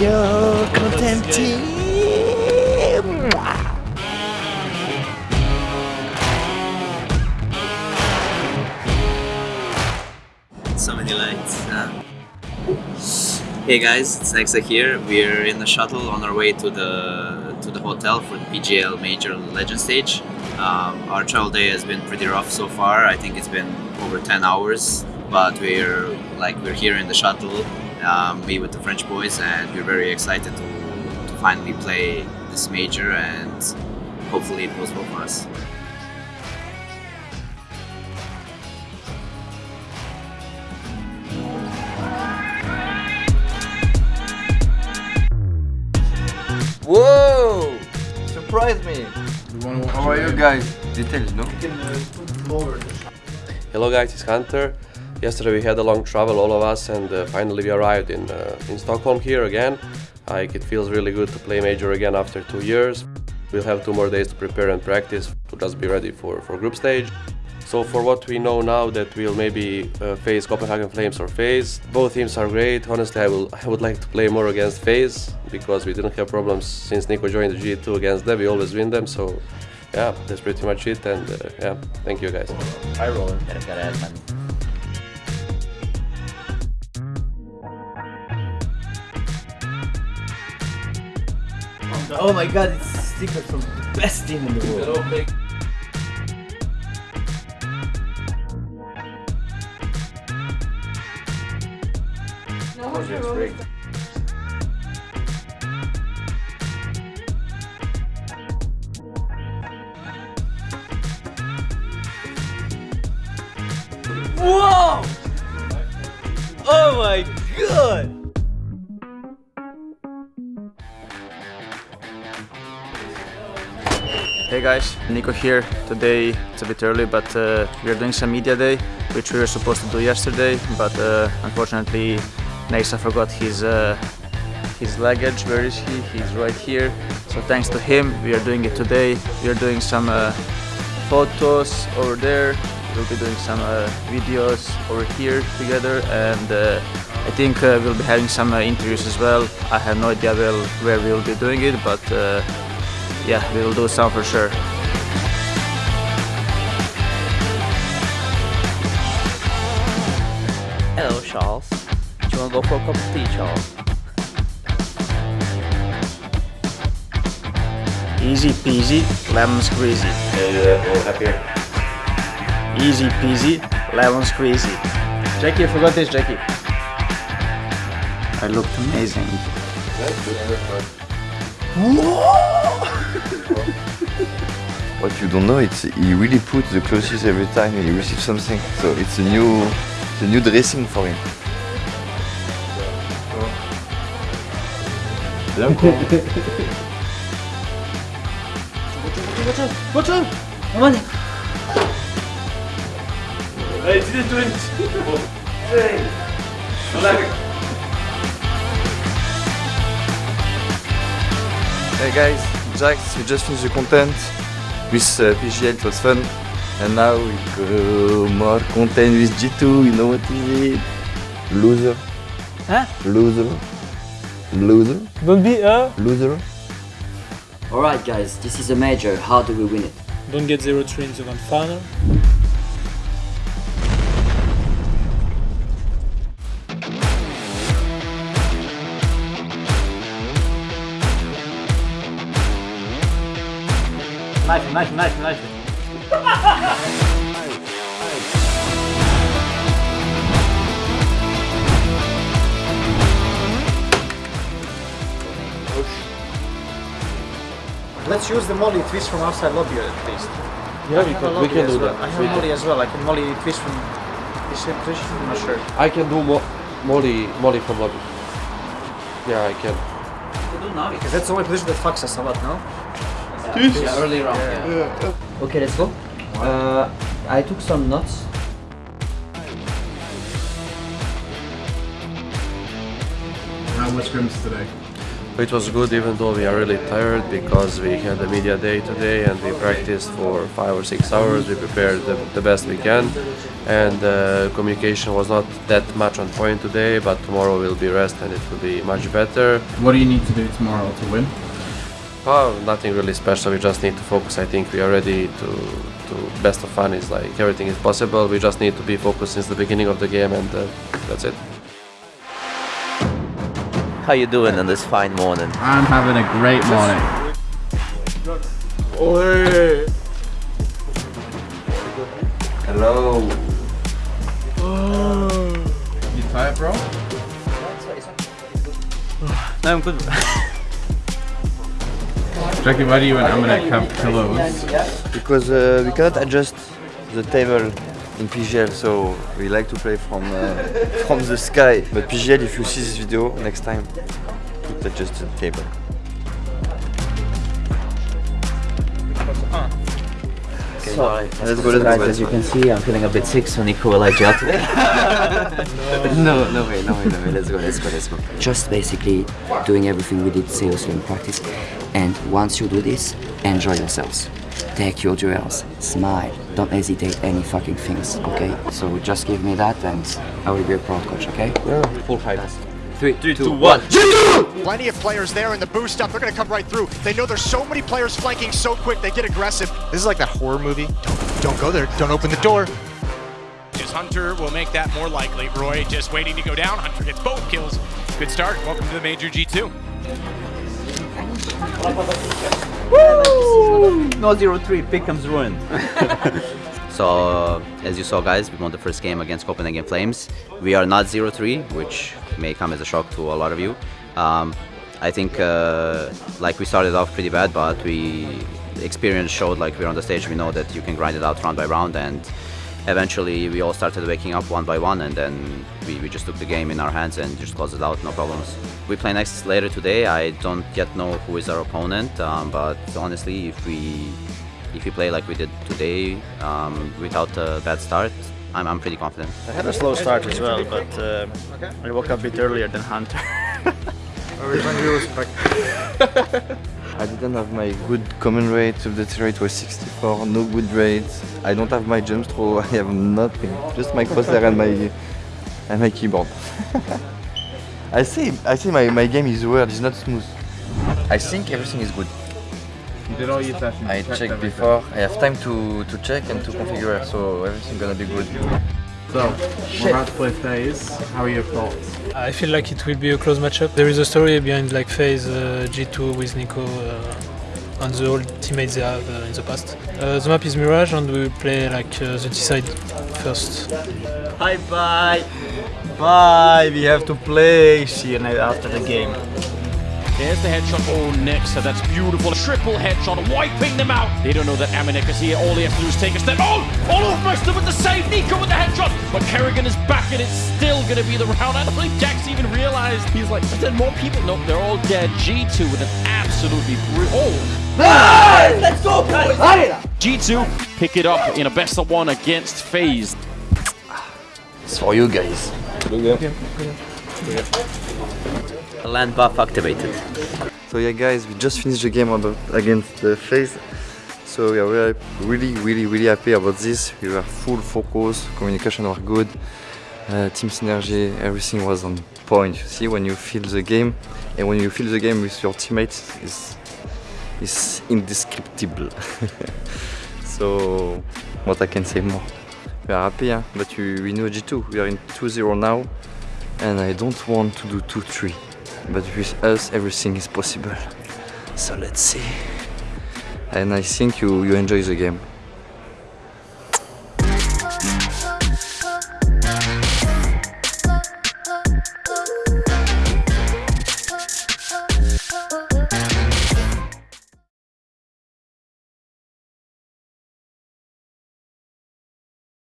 Yo, content team! so many lights. Uh, hey guys, it's Nexa here. We're in the shuttle on our way to the to the hotel for the PGL Major Legend stage. Um, our travel day has been pretty rough so far. I think it's been over 10 hours, but we're like we're here in the shuttle, um, me with the French boys, and we're very excited to, to finally play this major and hopefully it goes well for us. Whoa! Surprise me! How are you guys? Details, no? Hello guys, it's Hunter. Yesterday we had a long travel, all of us, and uh, finally we arrived in uh, in Stockholm here again. Like it feels really good to play major again after two years. We'll have two more days to prepare and practice to just be ready for, for group stage. So for what we know now that we'll maybe uh, face Copenhagen Flames or FaZe. Both teams are great. Honestly, I will I would like to play more against FaZe because we didn't have problems since NiKo joined the G2 against them. We always win them. So yeah, that's pretty much it. And uh, yeah, thank you guys. I roll. Oh my god, it's secret from the best team in the world. Whoa! Oh my god! Hey guys, NiKo here. Today it's a bit early, but uh, we are doing some media day, which we were supposed to do yesterday, but uh, unfortunately Nexa forgot his uh, his luggage. Where is he? He's right here. So thanks to him, we are doing it today. We are doing some uh, photos over there. We'll be doing some uh, videos over here together, and uh, I think we'll be having some interviews as well. I have no idea where we'll be doing it, but yeah, we will do some for sure. Hello, Charles. Do you wanna go for a cup of tea, Charles? Easy peasy, lemon squeezy. Easy peasy, lemon squeezy. Jackie, I forgot this, Jackie. I looked amazing. What you don't know, it's he really puts the clothes every time he receives something. So it's a new, it's a new dressing for him. Come on! It! hey! Hey guys, Jax, we just finished the content with uh, PGL, it was fun. And now we go more content with G2, you know what what is it? Loser. Huh? Loser. Loser. Don't be a. Loser. Alright guys, this is a major, how do we win it? Don't get 0-3 in the grand final. Knife, knife, knife, knife. Let's use the molly twist from outside lobby at least. Yeah, I we have can, we can do well. that. I have We molly can- as well. I can molly twist from this same position. I'm not sure. I can do mo molly, molly from lobby. Yeah, I can. Do now Because that's the only position that fucks us a lot, no? Yeah, early round, yeah. Okay, let's go. Uh, I took some nuts. How was scrims today? It was good even though we are really tired because we had a media day today and we practiced for five or six hours. We prepared the, the best we can and uh, communication was not that much on point today but tomorrow will be rest and it will be much better. What do you need to do tomorrow to win? Oh, nothing really special. We just need to focus. I think we are ready to to best of fun. Is like everything is possible. We just need to be focused since the beginning of the game, and uh, that's it. How you doing on this fine morning? I'm having a great morning. Hello. You tired, bro? No, I'm good. Jackie, why do you and Amanek have pillows? Because uh, we cannot adjust the table in PGL, so we like to play from uh, from the sky. But PGL, if you see this video next time, put adjust the table. So, Let's go, let's guys, go. as you can see, I'm feeling a bit sick, so NiKo will adjust. No, no way, no way, no way. Let's go, let's go, let's go. Just basically doing everything we did seriously in practice. And once you do this, enjoy yourselves. Take your duels, smile, don't hesitate any fucking things, okay? So just give me that and I will be a proud coach, okay? Full height. Three, Three, two, one. Plenty of players there in the boost up. They're going to come right through. They know there's so many players flanking so quick. They get aggressive. This is like that horror movie. Don't, don't go there. Don't open the door. Just Hunter will make that more likely. Roy just waiting to go down. Hunter gets both kills. Good start. Welcome to the Major G2. No zero three. Pickham's ruined. so as you saw, guys, we won the first game against Copenhagen Flames. We are not 0-3, which may come as a shock to a lot of you. Um, I think uh, like we started off pretty bad, but we experience showed like we're on the stage. We know that you can grind it out round by round, and eventually we all started waking up one by one, and then we, we just took the game in our hands and just closed it out, no problems. We play next later today. I don't yet know who is our opponent, um, but honestly, if we if we play like we did today um, without a bad start, I'm, I'm pretty confident. I had a slow start as well, but uh, I woke up a bit earlier than Hunter. I didn't have my good common rate, update rate was 64, no good rate. I don't have my jump throw, I have nothing. Just my crosshair and my and my keyboard. I see I see my, my game is weird, it's not smooth. I think everything is good. Did all your sessions. I checked checked before, I have time to, to check and to configure, so everything gonna be good. So, we're about to play FaZe. How are your thoughts? I feel like it will be a close matchup. There is a story behind like FaZe uh, G2 with NiKo uh, and the old teammates they have uh, in the past. Uh, the map is Mirage and we will play like uh, the T side first. Bye bye. Bye. We have to play. See you after the game. There's the headshot. Oh, next. So that's beautiful. Triple headshot, wiping them out. They don't know that Amanek is here. All they have to do is take a step. Oh, all of Bristol with the save. NiKo with the headshot. But karrigan is back and it's still going to be the round. I don't think JACKZ even realized. He's like, but then more people. No, they're all dead. G2 with an absolutely brutal. Oh. Let's go, boys! G2 pick it up in a best of one against FaZe. It's for you guys. LAN buff activated. So yeah guys, we just finished the game on the, against the FaZe. So yeah, we are really, really, really, happy about this. We were full focus, communication was good, uh, team synergy, everything was on point. You see, when you feel the game, and when you feel the game with your teammates, is is indescriptible. so, what I can say more? We are happy, huh? but we, we know G2. We are in 2-0 now, and I don't want to do 2-3. But with us, everything is possible. So let's see. And I think you, you enjoy the game.